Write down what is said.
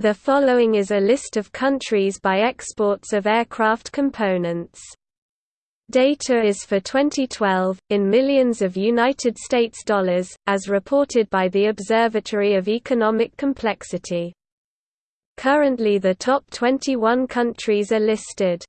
The following is a list of countries by exports of aircraft components. Data is for 2012, in millions of United States dollars, as reported by the Observatory of Economic Complexity. Currently the top 21 countries are listed.